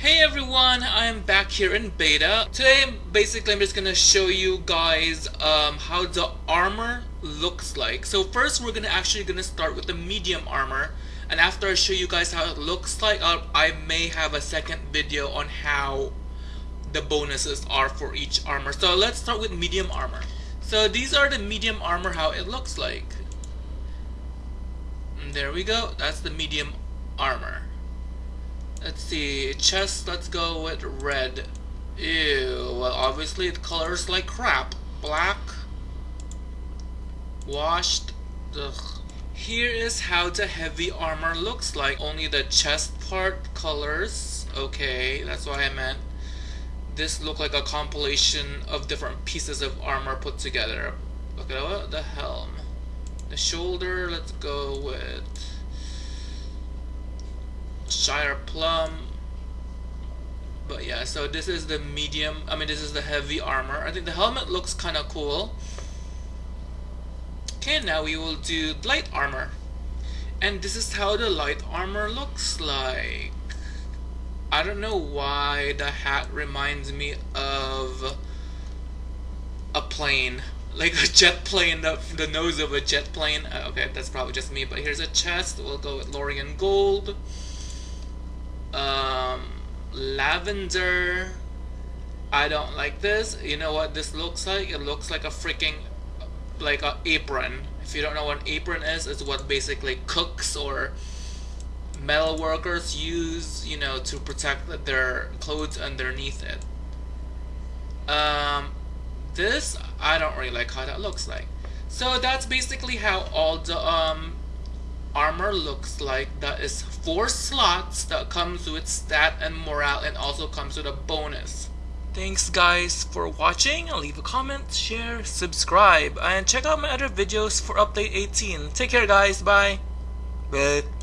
Hey everyone, I am back here in beta. Today, basically, I'm just gonna show you guys um, how the armor looks like. So first, we're gonna actually gonna start with the medium armor, and after I show you guys how it looks like, uh, I may have a second video on how the bonuses are for each armor. So let's start with medium armor. So these are the medium armor, how it looks like. And there we go. That's the medium armor. Let's see, chest, let's go with red. Ew, well obviously it colors like crap. Black. Washed. Ugh. Here is how the heavy armor looks like. Only the chest part colors. Okay, that's what I meant. This look like a compilation of different pieces of armor put together. Look at the helm. The shoulder, let's go with Shire Plum. But yeah, so this is the medium, I mean this is the heavy armor. I think the helmet looks kind of cool. Okay, now we will do light armor. And this is how the light armor looks like. I don't know why the hat reminds me of a plane. Like a jet plane, the, the nose of a jet plane. Uh, okay, that's probably just me, but here's a chest. We'll go with Lorien Gold um, lavender I don't like this. You know what this looks like? It looks like a freaking like a apron. If you don't know what an apron is it's what basically cooks or metal workers use you know to protect their clothes underneath it. Um this I don't really like how that looks like. So that's basically how all the um armor looks like that is four slots that comes with stat and morale and also comes with a bonus. Thanks guys for watching. Leave a comment share subscribe and check out my other videos for update 18 take care guys. Bye. Bye